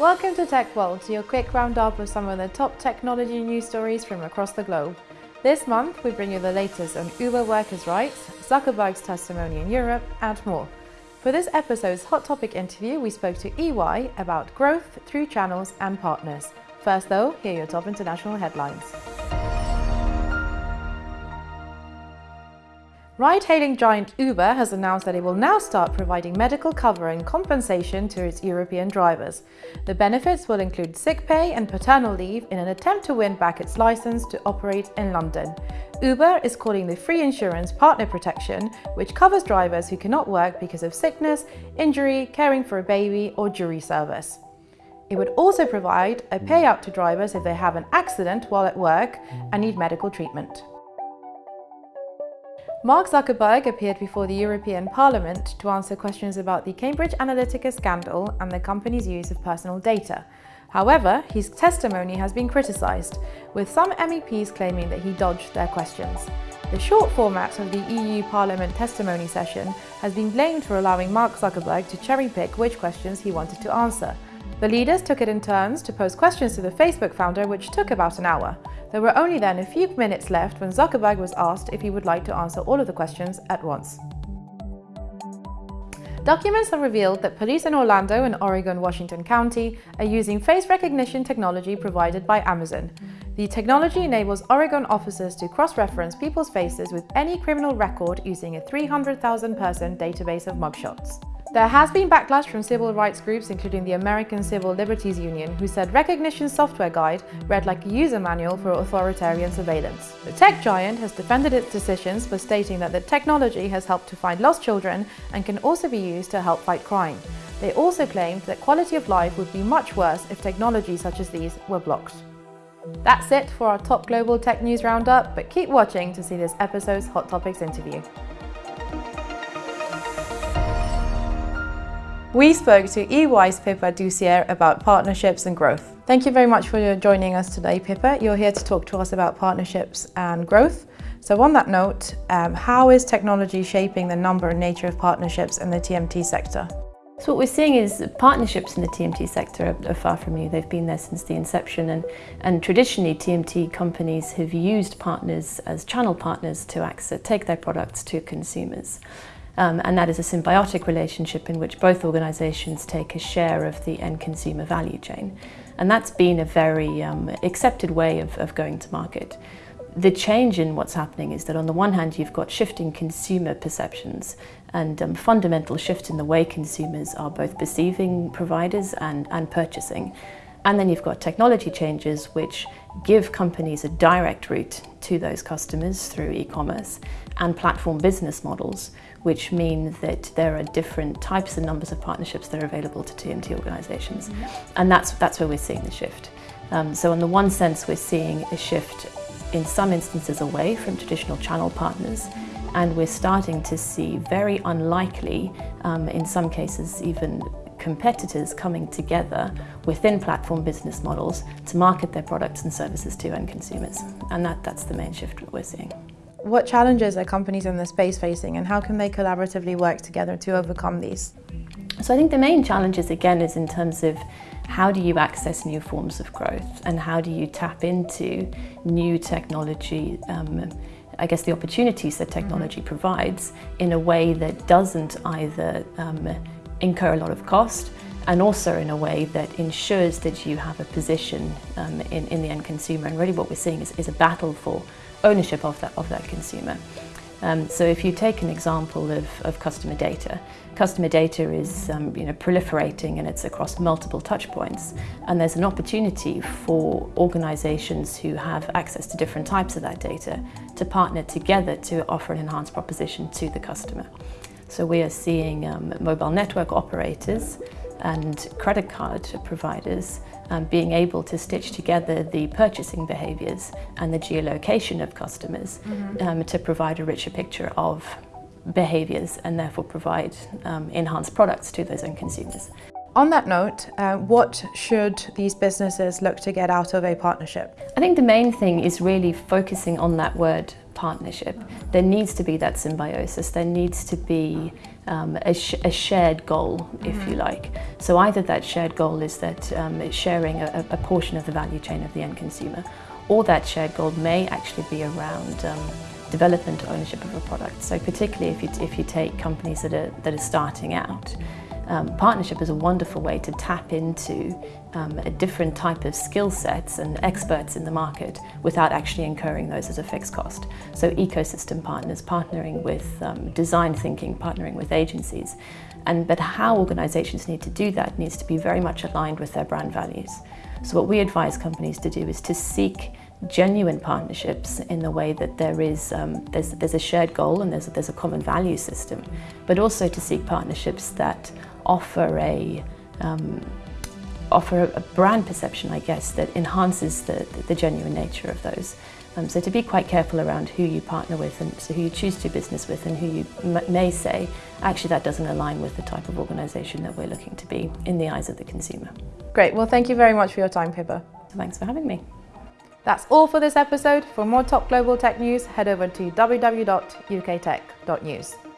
Welcome to Tech World, your quick roundup of some of the top technology news stories from across the globe. This month, we bring you the latest on Uber workers' rights, Zuckerberg's testimony in Europe, and more. For this episode's Hot Topic interview, we spoke to EY about growth through channels and partners. First, though, here are your top international headlines. Ride-hailing giant Uber has announced that it will now start providing medical cover and compensation to its European drivers. The benefits will include sick pay and paternal leave in an attempt to win back its license to operate in London. Uber is calling the free insurance partner protection, which covers drivers who cannot work because of sickness, injury, caring for a baby or jury service. It would also provide a payout to drivers if they have an accident while at work and need medical treatment. Mark Zuckerberg appeared before the European Parliament to answer questions about the Cambridge Analytica scandal and the company's use of personal data. However, his testimony has been criticised, with some MEPs claiming that he dodged their questions. The short format of the EU Parliament testimony session has been blamed for allowing Mark Zuckerberg to cherry-pick which questions he wanted to answer. The leaders took it in turns to pose questions to the Facebook founder, which took about an hour. There were only then a few minutes left when Zuckerberg was asked if he would like to answer all of the questions at once. Documents have revealed that police in Orlando and Oregon Washington County are using face recognition technology provided by Amazon. The technology enables Oregon officers to cross-reference people's faces with any criminal record using a 300,000 person database of mugshots. There has been backlash from civil rights groups including the American Civil Liberties Union who said Rekognition software guide read like a user manual for authoritarian surveillance. The tech giant has defended its decisions for stating that the technology has helped to find lost children and can also be used to help fight crime. They also claimed that quality of life would be much worse if technologies such as these were blocked. That's it for our top global tech news roundup, but keep watching to see this episode's Hot Topics interview. We spoke to EY's Pippa Dussier about partnerships and growth. Thank you very much for joining us today, Pippa. You're here to talk to us about partnerships and growth. So on that note, um, how is technology shaping the number and nature of partnerships in the TMT sector? So what we're seeing is partnerships in the TMT sector are, far from new. They've been there since the inception and, and traditionally TMT companies have used partners as channel partners to access, take their products to consumers. Um, and that is a symbiotic relationship in which both organisations take a share of the end consumer value chain. And that's been a very um, accepted way of, of going to market. The change in what's happening is that on the one hand you've got shifting consumer perceptions and um, fundamental shift in the way consumers are both perceiving providers and, and purchasing. And then you've got technology changes which give companies a direct route to those customers through e-commerce and platform business models which mean that there are different types and numbers of partnerships that are available to TMT organisations. Mm -hmm. And that's, that's where we're seeing the shift. Um, so in the one sense, we're seeing a shift in some instances away from traditional channel partners, and we're starting to see very unlikely, um, in some cases even competitors coming together within platform business models to market their products and services to end consumers. And that, that's the main shift that we're seeing. What challenges are companies in the space facing and how can they collaboratively work together to overcome these? So I think the main challenges again is in terms of how do you access new forms of growth and how do you tap into new technology um, I guess the opportunities that technology mm-hmm. provides in a way that doesn't either um, incur a lot of cost and also in a way that ensures that you have a position um, in, in the end consumer and really what we're seeing is, is a battle for ownership of that, of that consumer. Um, so if you take an example of, of customer data, customer data is um, you know, proliferating and it's across multiple touch points and there's an opportunity for organisations who have access to different types of that data to partner together to offer an enhanced proposition to the customer. So we are seeing um, mobile network operators and credit card providers um, being able to stitch together the purchasing behaviours and the geolocation of customers mm -hmm. um, to provide a richer picture of behaviours and therefore provide um, enhanced products to those end consumers. On that note, uh, what should these businesses look to get out of a partnership? I think the main thing is really focusing on that word partnership, there needs to be that symbiosis. There needs to be um, a, sh a, shared goal, if you like. So either that shared goal is that um, it's sharing a, a, portion of the value chain of the end consumer, or that shared goal may actually be around um, development or ownership of a product. So particularly if you, if you take companies that are, that are starting out, um, partnership is a wonderful way to tap into um, a different type of skill sets and experts in the market without actually incurring those as a fixed cost. So ecosystem partners, partnering with um, design thinking, partnering with agencies. And, but how organizations need to do that needs to be very much aligned with their brand values. So what we advise companies to do is to seek genuine partnerships in the way that there is um, there's, there's a shared goal and there's, there's a common value system, but also to seek partnerships that offer a um, offer a brand perception, I guess, that enhances the, the genuine nature of those. Um, so to be quite careful around who you partner with and so who you choose to do business with and who you may say, actually that doesn't align with the type of organisation that we're looking to be in the eyes of the consumer. Great, well thank you very much for your time Pippa. Thanks for having me. That's all for this episode. For more top global tech news, head over to www.uktech.news.